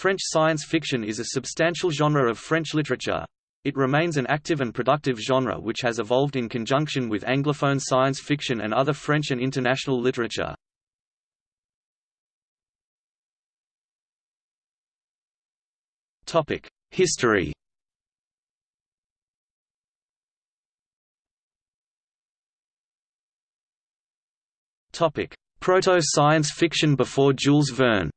French science fiction is a substantial genre of French literature. It remains an active and productive genre which has evolved in conjunction with Anglophone science fiction and other French and international literature. History Proto-science fiction before Jules Verne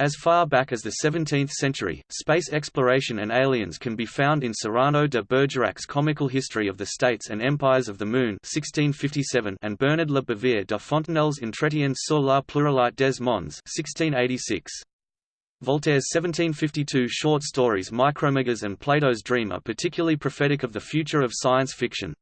As far back as the 17th century, space exploration and aliens can be found in Cyrano de Bergerac's Comical History of the States and Empires of the Moon 1657 and Bernard Le Bouvier de Fontenelle's Entretien sur la pluralité des mondes 1686. Voltaire's 1752 short stories Micromegas and Plato's Dream are particularly prophetic of the future of science fiction.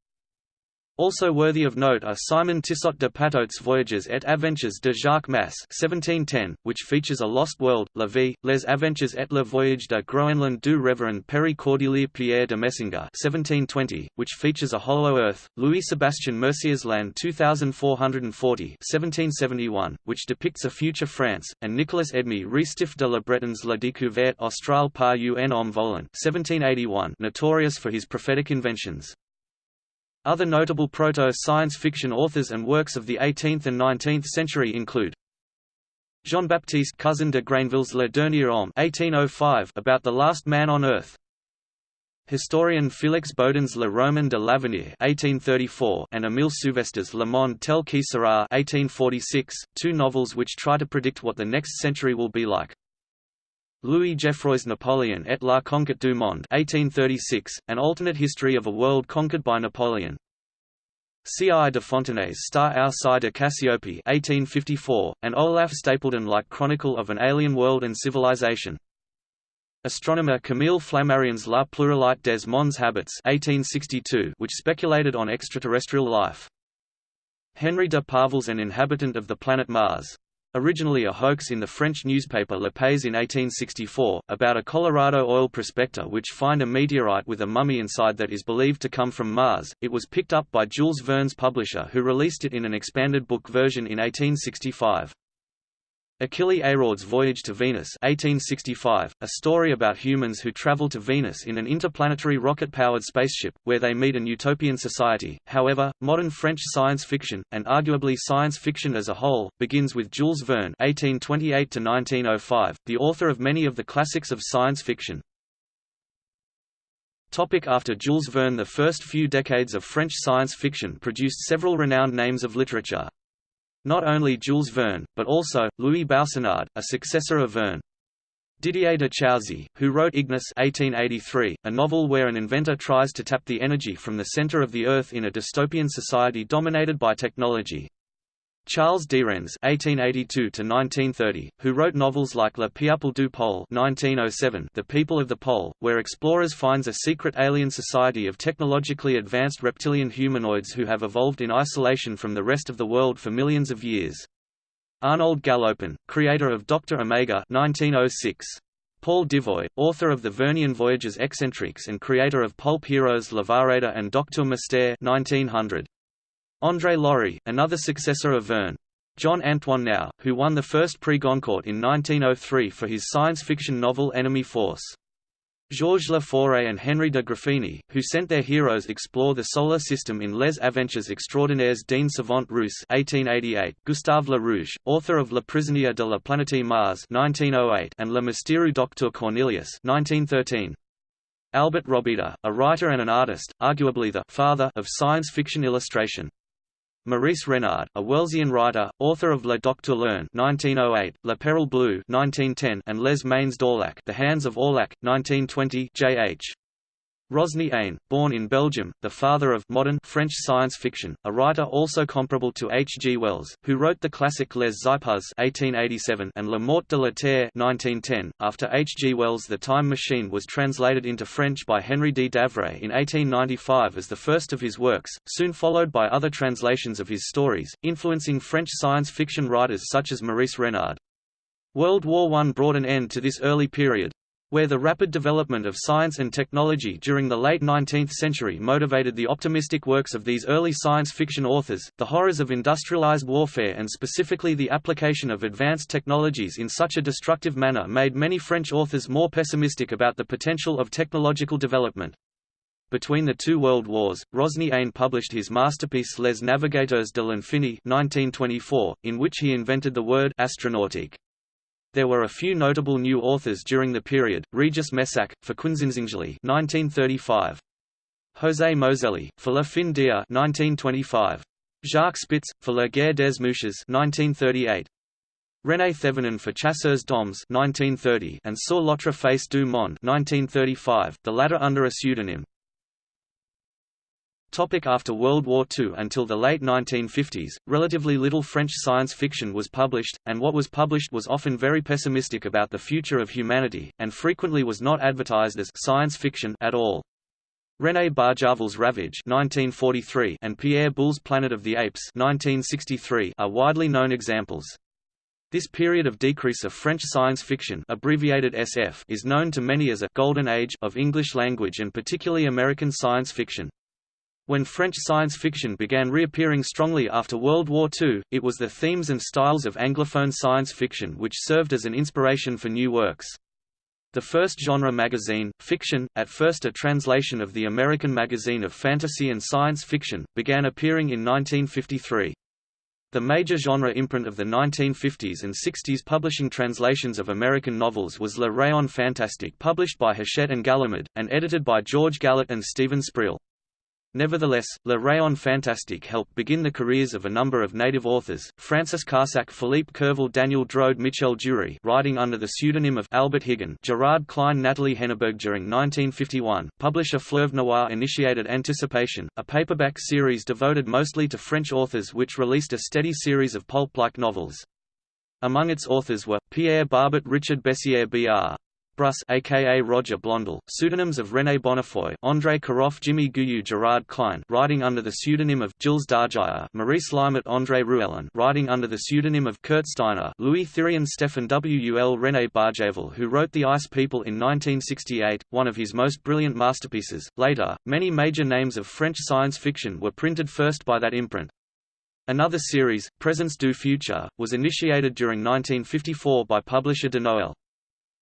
Also worthy of note are Simon Tissot de Patot's Voyages et Aventures de Jacques Masse 1710, which features a lost world, La Vie, Les Aventures et le Voyage de Groenland du Révérend Perry Cordelier Pierre de Messenger 1720, which features a hollow earth, Louis-Sébastien Mercier's L'An 2440 1771, which depicts a future France, and Nicolas Edme Restif de la Bretonne's La Découverte Australe par un homme volant 1781, notorious for his prophetic inventions. Other notable proto-science fiction authors and works of the 18th and 19th century include Jean-Baptiste Cousin de Grainville's Le Dernier Homme 1805 about the last man on earth. Historian Félix Bodin's Le Roman de l'Avenir 1834 and Émile Souvestre's Le Monde tel qui sera 1846, two novels which try to predict what the next century will be like. Louis Geoffroy's Napoleon et la conquête du monde 1836, an alternate history of a world conquered by Napoleon. C. I. de Fontenay's Star ou Psi de Cassiopée 1854, an Olaf Stapledon-like chronicle of an alien world and civilization. Astronomer Camille Flammarion's La Pluralité des mondes habits 1862, which speculated on extraterrestrial life. Henry de Parville's An Inhabitant of the Planet Mars originally a hoax in the French newspaper Le Pays in 1864, about a Colorado oil prospector which find a meteorite with a mummy inside that is believed to come from Mars. It was picked up by Jules Verne's publisher who released it in an expanded book version in 1865. Achille Eyraud's Voyage to Venus 1865, a story about humans who travel to Venus in an interplanetary rocket-powered spaceship, where they meet an utopian society. However, modern French science fiction, and arguably science fiction as a whole, begins with Jules Verne (1828–1905), the author of many of the classics of science fiction. Topic after Jules Verne The first few decades of French science fiction produced several renowned names of literature. Not only Jules Verne, but also, Louis Boussenard, a successor of Verne. Didier de Chousy, who wrote Ignis 1883, a novel where an inventor tries to tap the energy from the center of the Earth in a dystopian society dominated by technology. Charles Derennes (1882–1930), who wrote novels like Le Peuple du Pôle (1907), The People of the Pole, where explorers finds a secret alien society of technologically advanced reptilian humanoids who have evolved in isolation from the rest of the world for millions of years. Arnold Galopin, creator of Dr. Omega (1906). Paul d'Ivoi, author of the Vernian Voyages Excentriques and creator of pulp heroes L'Avare and Docteur Mystère 1900. André Laurie, another successor of Verne. John-Antoine Nau, who won the first Prix Goncourt in 1903 for his science fiction novel Enemy Force. Georges Laforêt and Henri de Graffigny, who sent their heroes explore the solar system in Les Aventures Extraordinaires d'un Savant Russe 1888, Gustave Le Rouge, author of Le Prisonnier de la Planète Mars 1908 and Le Mystérieux Docteur Cornelius 1913. Albert Robida, a writer and an artist, arguably the «father» of science fiction illustration. Maurice Renard, a Wellesian writer, author of Le Docteur Lerne (1908), Le Péril Bleu (1910), and Les Mains d'Orlac, The Hands of Orlac (1920). J.H. Rosny Ain, born in Belgium, the father of modern French science fiction, a writer also comparable to H. G. Wells, who wrote the classic Les Xipéhuz (1887) and La Mort de la Terre (1910). After H. G. Wells' The Time Machine was translated into French by Henry D. Davray in 1895 as the first of his works, soon followed by other translations of his stories, influencing French science fiction writers such as Maurice Renard. World War I brought an end to this early period. Where the rapid development of science and technology during the late 19th century motivated the optimistic works of these early science fiction authors, the horrors of industrialized warfare and specifically the application of advanced technologies in such a destructive manner made many French authors more pessimistic about the potential of technological development. Between the two world wars, Rosny Ain published his masterpiece Les Navigateurs de l'Infini 1924, in which he invented the word astronautique. There were a few notable new authors during the period, Regis Messac, for Quinzinzinzili 1935. José Moselli, for La Fin d'Hier 1925. Jacques Spitz, for La Guerre des Mouches 1938. René Thévenin for Chasseurs d'Hommes 1930 and Sur l'autre face du monde 1935, the latter under a pseudonym. Topic after World War II Until the late 1950s, relatively little French science fiction was published, and what was published was often very pessimistic about the future of humanity, and frequently was not advertised as science fiction at all. René Barjavel's Ravage 1943 and Pierre Boulle's Planet of the Apes 1963 are widely known examples. This period of decrease of French science fiction abbreviated SF is known to many as a «golden age» of English language and particularly American science fiction. When French science fiction began reappearing strongly after World War II, it was the themes and styles of Anglophone science fiction which served as an inspiration for new works. The first genre magazine, Fiction, at first a translation of the American magazine of fantasy and science fiction, began appearing in 1953. The major genre imprint of the 1950s and 60s publishing translations of American novels was Le Rayon Fantastique published by Hachette and Gallimard, and edited by George Gallet and Stephen Spriel. Nevertheless, Le Rayon Fantastique helped begin the careers of a number of native authors, Francis Carsac Philippe Curval Daniel Drode Michel Jeury writing under the pseudonym of Albert Higon Gerard Klein Natalie Henneberg during 1951, publisher Fleuve Noir initiated Anticipation, a paperback series devoted mostly to French authors which released a steady series of pulp-like novels. Among its authors were, Pierre Barbet Richard Bessières Br. Bruss aka Roger Blondel, pseudonyms of René Bonnefoy, André Caroff Jimmy Guieu Gerard Klein writing under the pseudonym of Jules d'Argyre Maurice Limat André Ruellin writing under the pseudonym of Kurt Steiner Louis Thirion Stefan Wul René Barjavel who wrote The Ice People in 1968, one of his most brilliant masterpieces. Later, many major names of French science fiction were printed first by that imprint. Another series, Presence du Future, was initiated during 1954 by publisher Denoël.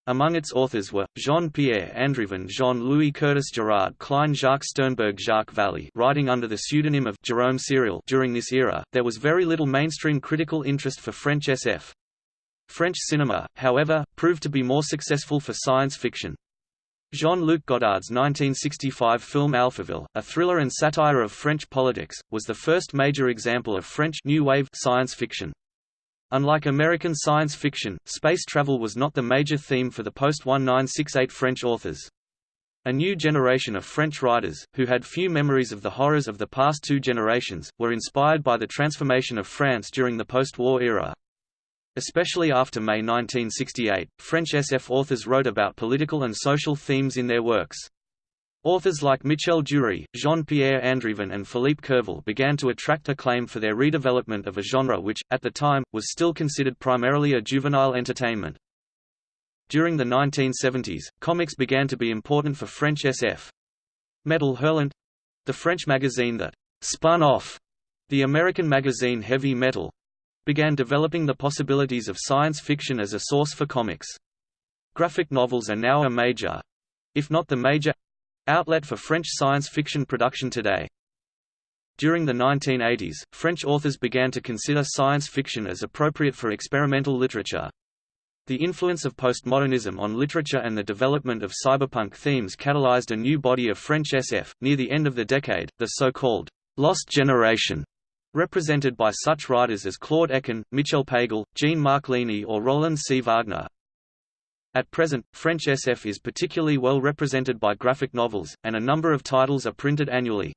Among its authors were, Jean-Pierre Andrevon Jean-Louis Curtis Gerard Klein Jacques Sternberg Jacques Vallée writing under the pseudonym of Jerome Sériel during this era, there was very little mainstream critical interest for French SF. French cinema, however, proved to be more successful for science fiction. Jean-Luc Godard's 1965 film Alphaville, a thriller and satire of French politics, was the first major example of French New Wave science fiction. Unlike American science fiction, space travel was not the major theme for the post-1968 French authors. A new generation of French writers, who had few memories of the horrors of the past two generations, were inspired by the transformation of France during the post-war era. Especially after May 1968, French SF authors wrote about political and social themes in their works. Authors like Michel Jeury, Jean-Pierre Andrevon and Philippe Curval began to attract acclaim for their redevelopment of a genre which, at the time, was still considered primarily a juvenile entertainment. During the 1970s, comics began to be important for French SF. Metal Hurlant—the French magazine that «spun off» the American magazine Heavy Metal, began developing the possibilities of science fiction as a source for comics. Graphic novels are now a major—if not the major Outlet for French science fiction production today. During the 1980s, French authors began to consider science fiction as appropriate for experimental literature. The influence of postmodernism on literature and the development of cyberpunk themes catalyzed a new body of French SF. Near the end of the decade, the so-called lost generation, represented by such writers as Claude Ecken, Michel Pagel, Jean-Marc Ligny or Roland C. Wagner, at present, French SF is particularly well represented by graphic novels, and a number of titles are printed annually.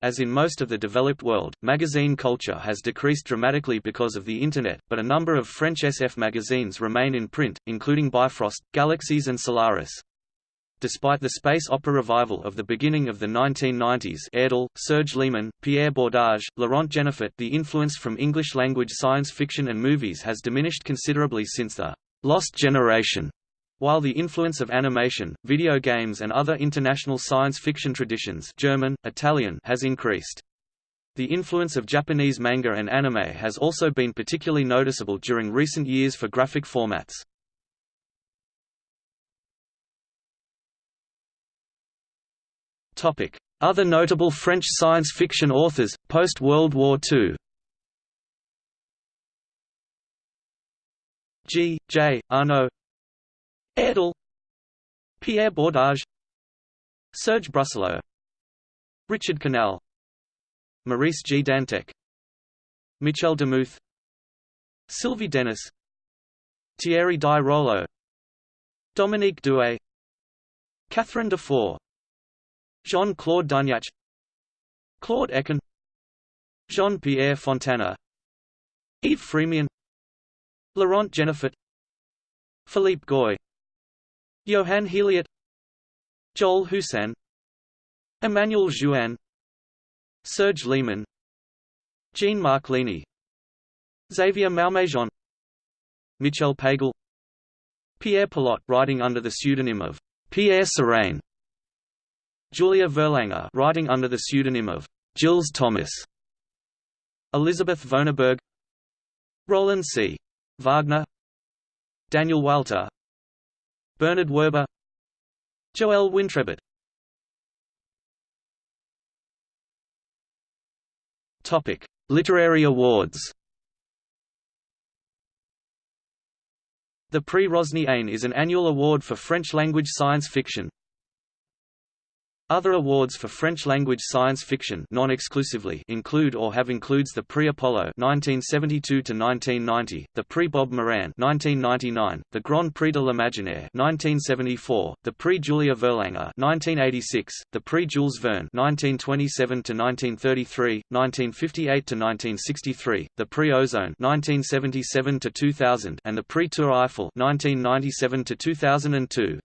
As in most of the developed world, magazine culture has decreased dramatically because of the Internet, but a number of French SF magazines remain in print, including Bifrost, Galaxies and Solaris. Despite the space opera revival of the beginning of the 1990s Ayerdhal, Serge Lehman, Pierre Bordage, Laurent Genefort the influence from English-language science fiction and movies has diminished considerably since the Lost Generation While the influence of animation, video games and other international science fiction traditions German, Italian has increased. The influence of Japanese manga and anime has also been particularly noticeable during recent years for graphic formats. Other notable French science fiction authors, post-World War II G. J. Arnaud. Ayerdhal Pierre Bordage. Serge Brussolo Richard Canal. Maurice G. Dantec Michel Demuth. Sylvie Denis Thierry Di Rollo Dominique Douay Catherine Dufour Jean-Claude Dunyac Claude Ecken Jean-Pierre Fontana. Yves Frémion Laurent Genefort Philippe Goy Johann Héliot Joël Houssin Emmanuel Jouin Serge Lehman Jean-Marc Ligny Xavier Malmaison Michel Pagel Pierre Pelot writing under the pseudonym of Pierre Serain Julia Verlanger writing under the pseudonym of Gilles Thomas Elizabeth Vonarburg Roland C. Wagner Daniel Walter Bernard Werber Joëlle Wintrebert Topic: Literary awards. The Prix Rosny Ain is an annual award for French-language science fiction. Other awards for French-language science fiction non-exclusively include or have includes the Prix Apollo 1972 to 1990, the Prix Bob Moran 1999, the Grand Prix de l'Imaginaire 1974, the Prix Julia Verlanger 1986, the Prix Jules Verne 1927 to 1933, 1958 to 1963, the Prix Ozone 1977 to 2000, and the Prix Tour Eiffel 1997 to 2002.